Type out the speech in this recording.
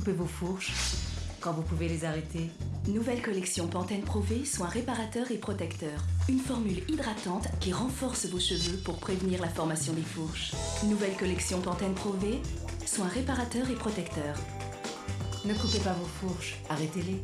Coupez vos fourches quand vous pouvez les arrêter Nouvelle collection Pantene Pro V, soins réparateurs et protecteurs. Une formule hydratante qui renforce vos cheveux pour prévenir la formation des fourches. Nouvelle collection Pantene Pro V, soins réparateurs et protecteurs. Ne coupez pas vos fourches, arrêtez-les.